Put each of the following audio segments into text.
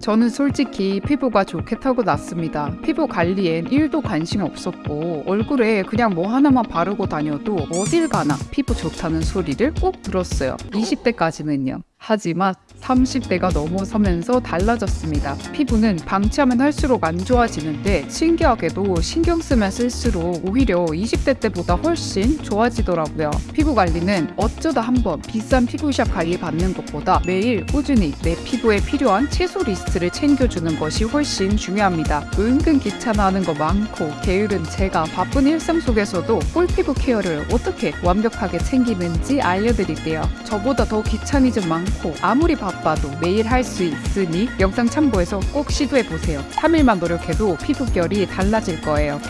저는 솔직히 피부가 좋게 타고 났습니다. 피부 관리엔 1도 관심 없었고 얼굴에 그냥 뭐 하나만 바르고 다녀도 어딜 가나 피부 좋다는 소리를 꼭 들었어요. 20대까지는요. 하지만 30대가 넘어서면서 달라졌습니다. 피부는 방치하면 할수록 안 좋아지는데 신기하게도 신경 쓰면 쓸수록 오히려 20대 때보다 훨씬 좋아지더라고요. 피부 관리는 어쩌다 한번 비싼 피부샵 관리 받는 것보다 매일 꾸준히 내 피부에 필요한 체크 리스트를 챙겨주는 것이 훨씬 중요합니다. 은근 귀찮아하는 거 많고 게으른 제가 바쁜 일상 속에서도 꿀피부 케어를 어떻게 완벽하게 챙기는지 알려드릴게요. 저보다 더 귀차니즘 많고 아무리 바빠도 매일 할 수 있으니 영상 참고해서 꼭 시도해보세요. 3일만 노력해도 피부결이 달라질 거예요.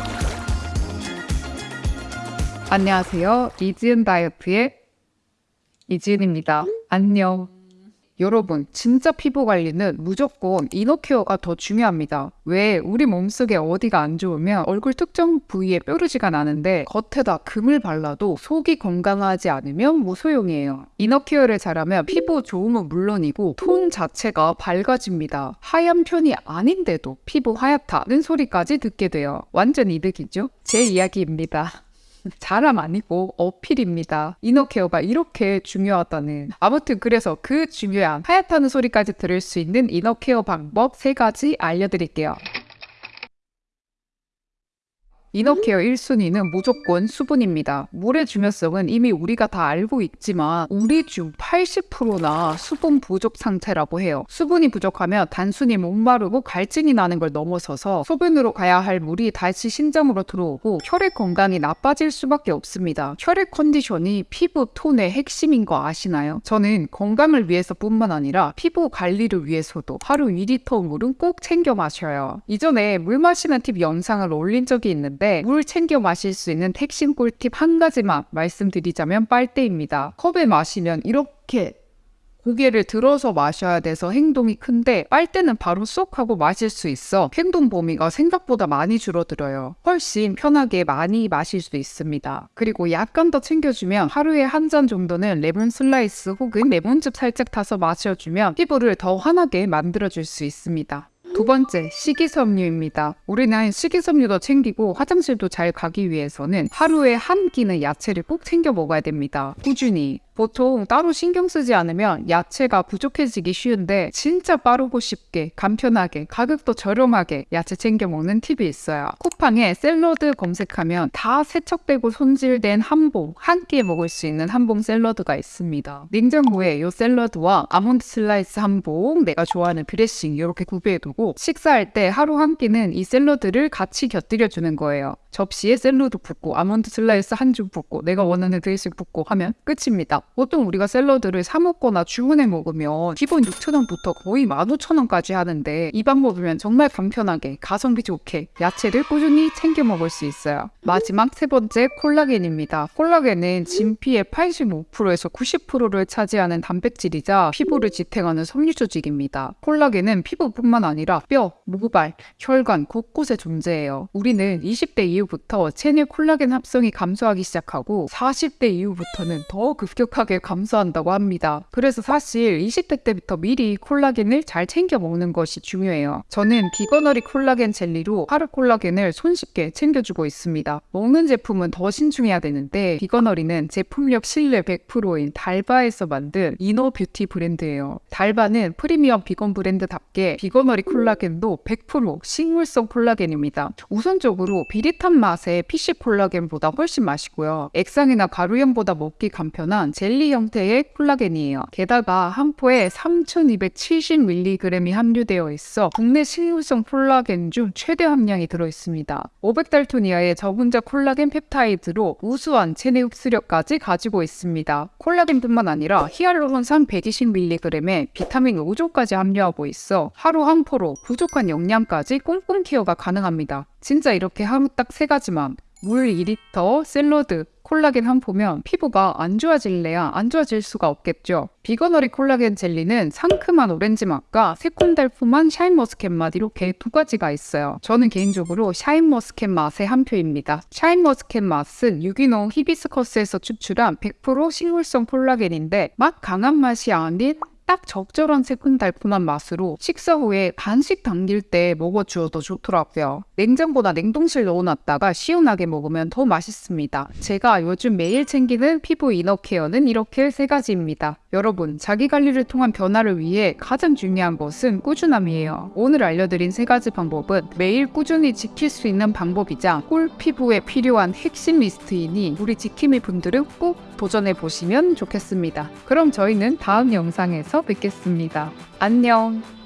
안녕하세요. 이지은 다이어트의 이지은입니다. 안녕. 여러분, 진짜 피부 관리는 무조건 이너케어가 더 중요합니다. 왜 우리 몸속에 어디가 안 좋으면 얼굴 특정 부위에 뾰루지가 나는데 겉에다 금을 발라도 속이 건강하지 않으면 무소용이에요. 이너케어를 잘하면 피부 좋음은 물론이고 톤 자체가 밝아집니다. 하얀 편이 아닌데도 피부 하얗다는 소리까지 듣게 돼요. 완전 이득이죠? 제 이야기입니다. 자랑 아니고 어필입니다. 이너케어가 이렇게 중요하다는. 아무튼 그래서 그 중요한 하얗다는 소리까지 들을 수 있는 이너케어 방법 세 가지 알려드릴게요. 이너케어 1순위는 무조건 수분입니다. 물의 중요성은 이미 우리가 다 알고 있지만 우리 중 80%나 수분 부족 상태라고 해요. 수분이 부족하면 단순히 목마르고 갈증이 나는 걸 넘어서서 소변으로 가야 할 물이 다시 신장으로 들어오고 혈액 건강이 나빠질 수밖에 없습니다. 혈액 컨디션이 피부 톤의 핵심인 거 아시나요? 저는 건강을 위해서뿐만 아니라 피부 관리를 위해서도 하루 2리터 물은 꼭 챙겨 마셔요. 이전에 물 마시는 팁 영상을 올린 적이 있는데 있는데 물 챙겨 마실 수 있는 핵심 꿀팁 한 가지만 말씀드리자면 빨대입니다. 컵에 마시면 이렇게 고개를 들어서 마셔야 돼서 행동이 큰데 빨대는 바로 쏙 하고 마실 수 있어 행동 범위가 생각보다 많이 줄어들어요. 훨씬 편하게 많이 마실 수 있습니다. 그리고 약간 더 챙겨주면 하루에 한 잔 정도는 레몬 슬라이스 혹은 레몬즙 살짝 타서 마셔주면 피부를 더 환하게 만들어줄 수 있습니다. 두 번째, 식이섬유입니다. 우리는 식이섬유도 챙기고 화장실도 잘 가기 위해서는 하루에 한 끼는 야채를 꼭 챙겨 먹어야 됩니다. 꾸준히. 보통 따로 신경 쓰지 않으면 야채가 부족해지기 쉬운데 진짜 빠르고 쉽게 간편하게 가격도 저렴하게 야채 챙겨 먹는 팁이 있어요. 쿠팡에 샐러드 검색하면 다 세척되고 손질된 한봉 한 끼에 먹을 수 있는 한봉 샐러드가 있습니다. 냉장고에 이 샐러드와 아몬드 슬라이스 한봉 내가 좋아하는 드레싱 이렇게 구비해두고 식사할 때 하루 한 끼는 이 샐러드를 같이 곁들여 주는 거예요. 접시에 샐러드 붓고 아몬드 슬라이스 한 줌 붓고 내가 원하는 드레싱 붓고 하면 끝입니다. 보통 우리가 샐러드를 사 먹거나 주문해 먹으면 기본 6,000원부터 거의 15,000원까지 하는데 이 방법이면 정말 간편하게 가성비 좋게 야채를 꾸준히 챙겨 먹을 수 있어요. 마지막 세 번째 콜라겐입니다. 콜라겐은 진피의 85%에서 90%를 차지하는 단백질이자 피부를 지탱하는 섬유 조직입니다. 콜라겐은 피부뿐만 아니라 뼈, 모발, 혈관 곳곳에 존재해요. 우리는 20대 이후 부터 체내 콜라겐 합성이 감소하기 시작하고 40대 이후부터는 더 급격하게 급격하게 감소한다고 합니다. 그래서 사실 20대 때부터 미리 콜라겐을 잘 챙겨 먹는 것이 중요해요. 저는 비거너리 콜라겐 젤리로 하루 콜라겐을 손쉽게 챙겨주고 있습니다. 먹는 제품은 더 신중해야 되는데 비거너리는 제품력 신뢰 100%인 달바에서 만든 이너 뷰티 브랜드예요. 달바는 프리미엄 비건 브랜드답게 비거너리 콜라겐도 100% 식물성 콜라겐입니다. 우선적으로 비릿한 맛의 fish 콜라겐보다 훨씬 맛있고요. 액상이나 가루형보다 먹기 간편한 젤리 형태의 콜라겐이에요. 게다가 한 포에 3270mg이 함유되어 있어 국내 식물성 콜라겐 중 최대 함량이 들어있습니다. 500달톤 이하의 저분자 콜라겐 펩타이드로 우수한 체내 흡수력까지 가지고 있습니다. 콜라겐뿐만 아니라 히알루론산 120mg에 비타민 5종까지 함유하고 있어 하루 한 포로 부족한 영양까지 꼼꼼 케어가 가능합니다. 진짜 이렇게 하루 딱 세 가지만 물 2리터, 샐러드, 콜라겐 한 포면 피부가 안 좋아질래야 안 좋아질 수가 없겠죠. 비거너리 콜라겐 젤리는 상큼한 오렌지 맛과 새콤달콤한 샤인머스켓 맛 이렇게 두 가지가 있어요. 저는 개인적으로 샤인머스켓 맛에 한 표입니다. 샤인머스켓 맛은 유기농 히비스커스에서 추출한 100% 식물성 콜라겐인데 맛 강한 맛이 아닌 딱 적절한 새콤달콤한 맛으로 식사 후에 간식 당길 때 먹어주어도 좋더라고요. 냉장고나 냉동실 넣어놨다가 시원하게 먹으면 더 맛있습니다. 제가 요즘 매일 챙기는 피부 이너 케어는 이렇게 세 가지입니다. 여러분, 자기 관리를 통한 변화를 위해 가장 중요한 것은 꾸준함이에요. 오늘 알려드린 세 가지 방법은 매일 꾸준히 지킬 수 있는 방법이자 꿀 피부에 필요한 핵심 리스트이니 우리 지킴이 분들은 꼭 도전해 보시면 좋겠습니다. 그럼 저희는 다음 영상에서 뵙겠습니다. 안녕!